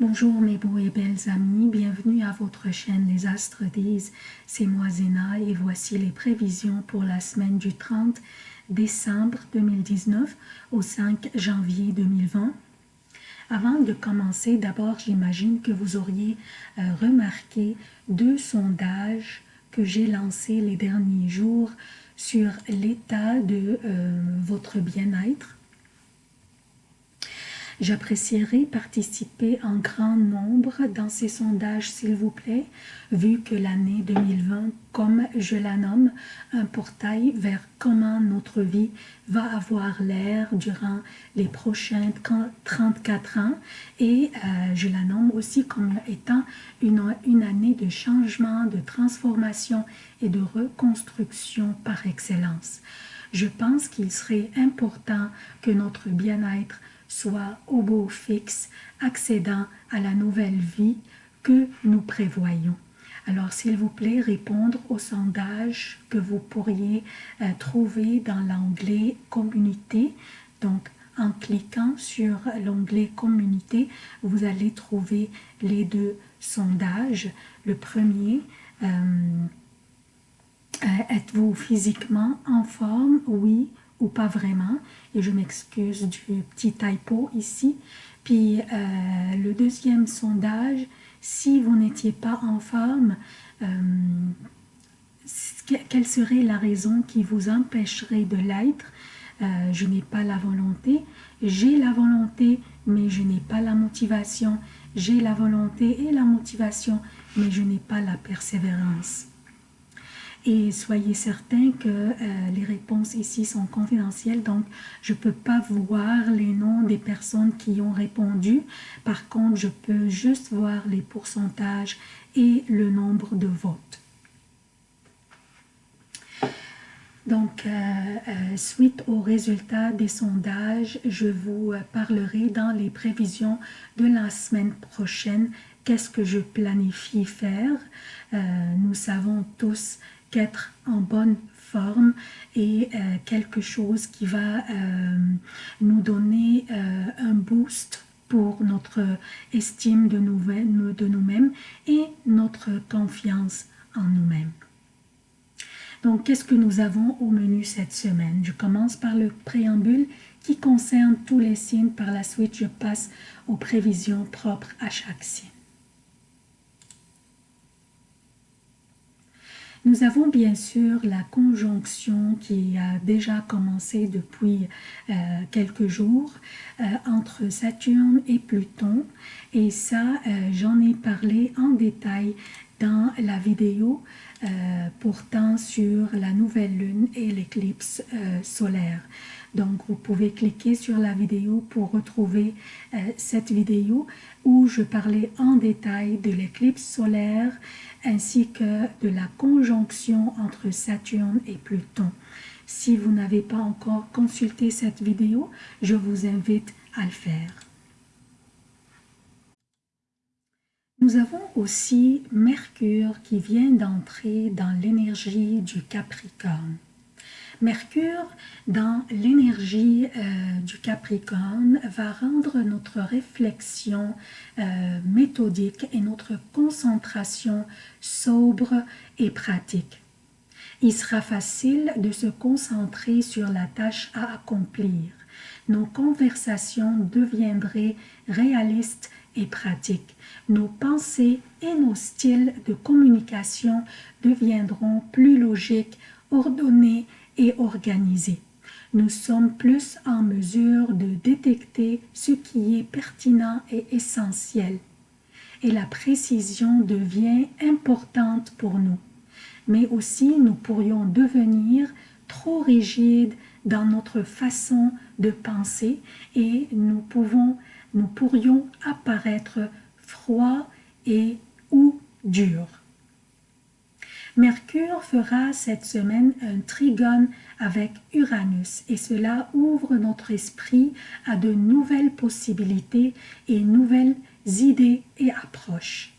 Bonjour mes beaux et belles amis, bienvenue à votre chaîne Les Astres disent, c'est moi Zéna et voici les prévisions pour la semaine du 30 décembre 2019 au 5 janvier 2020. Avant de commencer, d'abord j'imagine que vous auriez euh, remarqué deux sondages que j'ai lancés les derniers jours sur l'état de euh, votre bien-être J'apprécierais participer en grand nombre dans ces sondages, s'il vous plaît, vu que l'année 2020, comme je la nomme, un portail vers comment notre vie va avoir l'air durant les prochains 34 ans et euh, je la nomme aussi comme étant une, une année de changement, de transformation et de reconstruction par excellence. Je pense qu'il serait important que notre bien-être soit au beau fixe, accédant à la nouvelle vie que nous prévoyons. Alors, s'il vous plaît, répondre au sondage que vous pourriez euh, trouver dans l'onglet « Communauté ». Donc, en cliquant sur l'onglet « Communauté », vous allez trouver les deux sondages. Le premier, euh, euh, êtes-vous physiquement en forme? Oui pas vraiment. Et je m'excuse du petit typo ici. Puis euh, le deuxième sondage, si vous n'étiez pas en forme, euh, quelle serait la raison qui vous empêcherait de l'être? Euh, Je n'ai pas la volonté. J'ai la volonté, mais je n'ai pas la motivation. J'ai la volonté et la motivation, mais je n'ai pas la persévérance. Et soyez certains que euh, les réponses ici sont confidentielles, donc je ne peux pas voir les noms des personnes qui ont répondu. Par contre, je peux juste voir les pourcentages et le nombre de votes. Donc, euh, euh, suite aux résultats des sondages, je vous parlerai dans les prévisions de la semaine prochaine qu'est-ce que je planifie faire? nous savons tous qu'être en bonne forme et euh, quelque chose qui va euh, nous donner euh, un boost pour notre estime de nous-mêmes et notre confiance en nous-mêmes. Donc, qu'est-ce que nous avons au menu cette semaine? Je commence par le préambule qui concerne tous les signes. Par la suite, je passe aux prévisions propres à chaque signe. Nous avons bien sûr la conjonction qui a déjà commencé depuis euh, quelques jours euh, entre Saturne et Pluton et ça euh, j'en ai parlé en détail dans la vidéo portant sur la nouvelle lune et l'éclipse solaire. Donc, vous pouvez cliquer sur la vidéo pour retrouver cette vidéo où je parlais en détail de l'éclipse solaire ainsi que de la conjonction entre Saturne et Pluton. Si vous n'avez pas encore consulté cette vidéo, je vous invite à le faire. Nous avons aussi Mercure qui vient d'entrer dans l'énergie du Capricorne. Mercure, dans l'énergie euh, du Capricorne, va rendre notre réflexion euh, méthodique et notre concentration sobre et pratique. Il sera facile de se concentrer sur la tâche à accomplir. Nos conversations deviendraient réalistes et pratiques. Nos pensées et nos styles de communication deviendront plus logiques, ordonnés et. Nous sommes plus en mesure de détecter ce qui est pertinent et essentiel. Et la précision devient importante pour nous. Mais aussi, nous pourrions devenir trop rigides dans notre façon de penser et nous, pouvons, nous pourrions apparaître froids et ou durs. Mercure fera cette semaine un trigone avec Uranus et cela ouvre notre esprit à de nouvelles possibilités et nouvelles idées et approches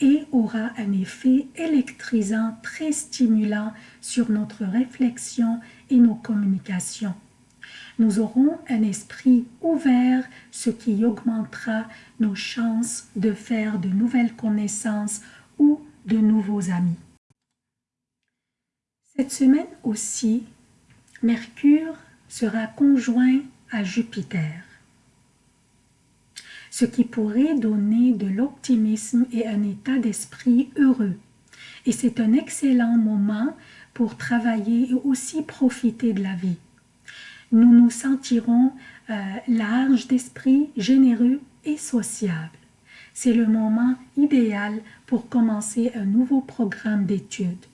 et aura un effet électrisant très stimulant sur notre réflexion et nos communications. Nous aurons un esprit ouvert, ce qui augmentera nos chances de faire de nouvelles connaissances ou de nouveaux amis. Cette semaine aussi, Mercure sera conjoint à Jupiter, ce qui pourrait donner de l'optimisme et un état d'esprit heureux. Et c'est un excellent moment pour travailler et aussi profiter de la vie. Nous nous sentirons euh, larges d'esprit, généreux et sociables. C'est le moment idéal pour commencer un nouveau programme d'études.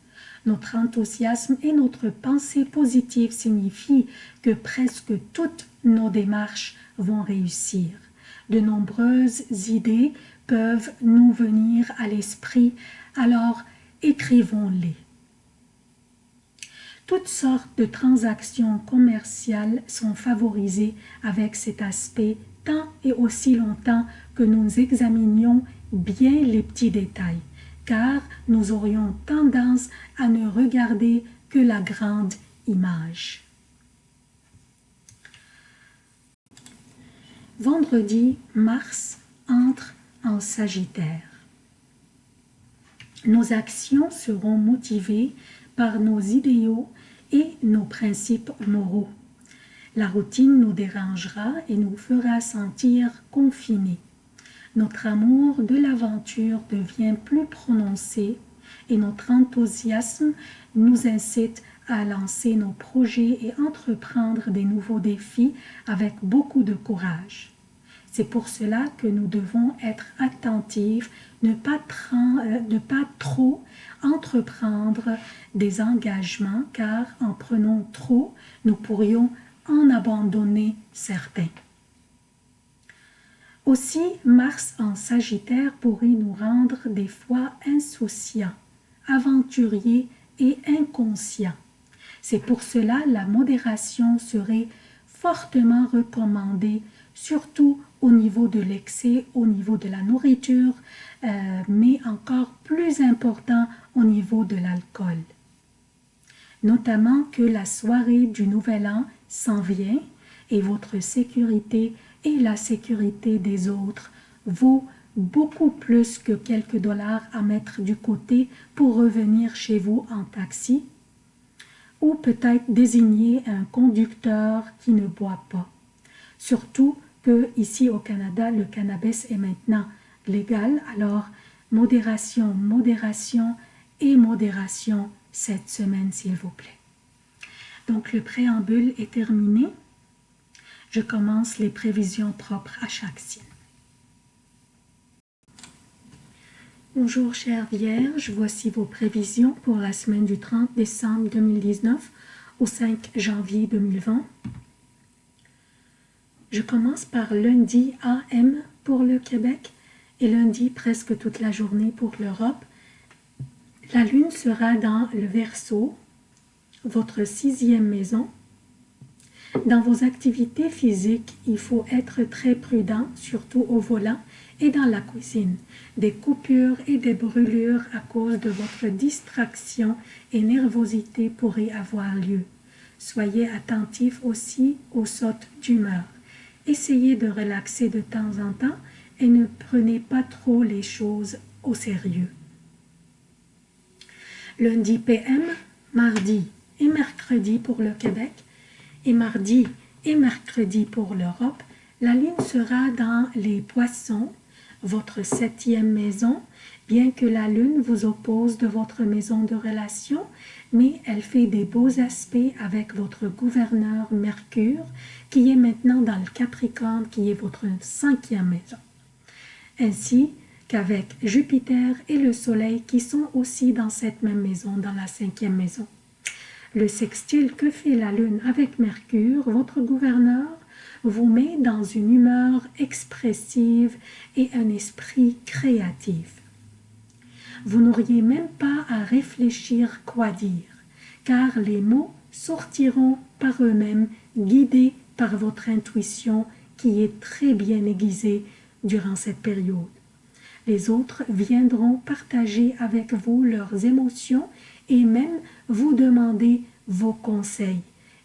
Notre enthousiasme et notre pensée positive signifient que presque toutes nos démarches vont réussir. De nombreuses idées peuvent nous venir à l'esprit, alors écrivons-les. Toutes sortes de transactions commerciales sont favorisées avec cet aspect tant et aussi longtemps que nous examinions bien les petits détails car nous aurions tendance à ne regarder que la grande image. Vendredi, Mars entre en Sagittaire. Nos actions seront motivées par nos idéaux et nos principes moraux. La routine nous dérangera et nous fera sentir confinés notre amour de l'aventure devient plus prononcé et notre enthousiasme nous incite à lancer nos projets et entreprendre des nouveaux défis avec beaucoup de courage. C'est pour cela que nous devons être attentifs, ne pas, euh, ne pas trop entreprendre des engagements, car en prenant trop, nous pourrions en abandonner certains. Aussi, Mars en Sagittaire pourrait nous rendre des fois insouciants, aventuriers et inconscients. C'est pour cela la modération serait fortement recommandée, surtout au niveau de l'excès, au niveau de la nourriture, euh, mais encore plus important au niveau de l'alcool. Notamment que la soirée du Nouvel An s'en vient et votre sécurité et la sécurité des autres vaut beaucoup plus que quelques dollars à mettre du côté pour revenir chez vous en taxi ou peut-être désigner un conducteur qui ne boit pas. Surtout que ici au Canada, le cannabis est maintenant légal, alors modération, modération et modération cette semaine s'il vous plaît. Donc le préambule est terminé je commence les prévisions propres à chaque signe. Bonjour chère Vierge, voici vos prévisions pour la semaine du 30 décembre 2019 au 5 janvier 2020. Je commence par lundi AM pour le Québec et lundi presque toute la journée pour l'Europe. La lune sera dans le Verseau, votre sixième maison, dans vos activités physiques, il faut être très prudent, surtout au volant et dans la cuisine. Des coupures et des brûlures à cause de votre distraction et nervosité pourraient avoir lieu. Soyez attentif aussi aux sautes d'humeur. Essayez de relaxer de temps en temps et ne prenez pas trop les choses au sérieux. Lundi PM, mardi et mercredi pour le Québec, et mardi et mercredi pour l'Europe, la lune sera dans les poissons, votre septième maison, bien que la lune vous oppose de votre maison de relation, mais elle fait des beaux aspects avec votre gouverneur Mercure, qui est maintenant dans le Capricorne, qui est votre cinquième maison. Ainsi qu'avec Jupiter et le Soleil qui sont aussi dans cette même maison, dans la cinquième maison le sextile que fait la Lune avec Mercure, votre gouverneur, vous met dans une humeur expressive et un esprit créatif. Vous n'auriez même pas à réfléchir quoi dire, car les mots sortiront par eux-mêmes, guidés par votre intuition qui est très bien aiguisée durant cette période. Les autres viendront partager avec vous leurs émotions et même vous demander vos conseils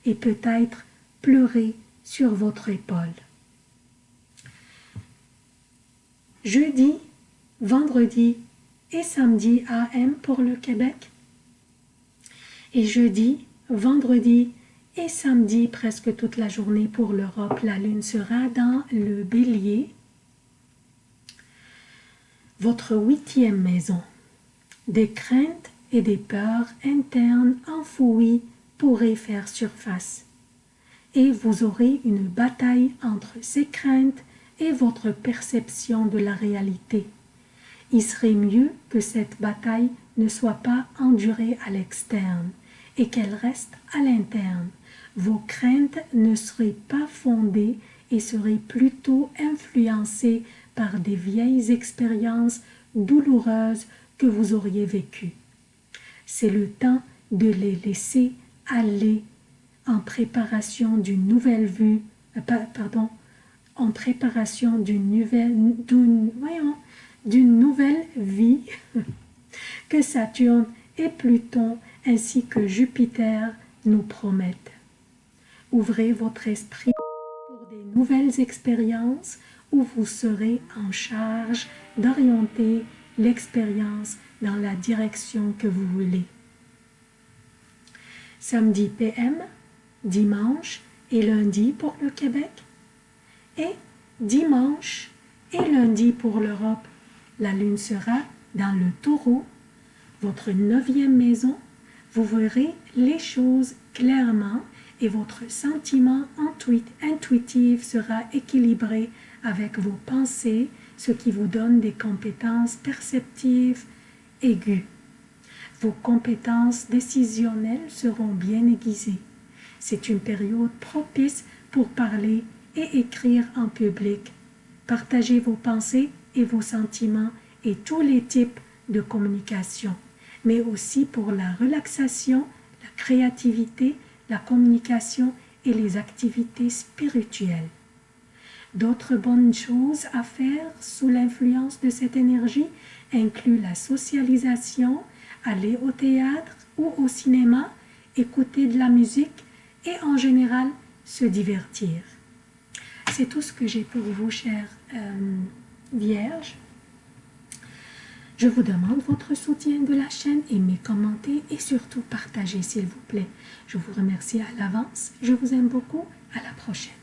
et peut-être pleurer sur votre épaule. Jeudi, vendredi et samedi AM pour le Québec. Et jeudi, vendredi et samedi, presque toute la journée pour l'Europe, la lune sera dans le bélier. Votre huitième maison. Des craintes et des peurs internes enfouies pourraient faire surface. Et vous aurez une bataille entre ces craintes et votre perception de la réalité. Il serait mieux que cette bataille ne soit pas endurée à l'externe et qu'elle reste à l'interne. Vos craintes ne seraient pas fondées et seraient plutôt influencées par des vieilles expériences douloureuses que vous auriez vécues. C'est le temps de les laisser aller en préparation d'une nouvelle vue, euh, en préparation d'une nouvelle, d'une nouvelle vie que Saturne et Pluton ainsi que Jupiter nous promettent. Ouvrez votre esprit pour des nouvelles expériences où vous serez en charge d'orienter l'expérience dans la direction que vous voulez. Samedi PM, dimanche et lundi pour le Québec et dimanche et lundi pour l'Europe. La lune sera dans le taureau, votre neuvième maison. Vous verrez les choses clairement et votre sentiment intuitif sera équilibré avec vos pensées, ce qui vous donne des compétences perceptives aiguës. Vos compétences décisionnelles seront bien aiguisées. C'est une période propice pour parler et écrire en public. Partagez vos pensées et vos sentiments et tous les types de communication, mais aussi pour la relaxation, la créativité, la communication et les activités spirituelles. D'autres bonnes choses à faire sous l'influence de cette énergie incluent la socialisation, aller au théâtre ou au cinéma, écouter de la musique et en général se divertir. C'est tout ce que j'ai pour vous, chers euh, vierges. Je vous demande votre soutien de la chaîne, aimez, commentez et surtout partagez s'il vous plaît. Je vous remercie à l'avance, je vous aime beaucoup, à la prochaine.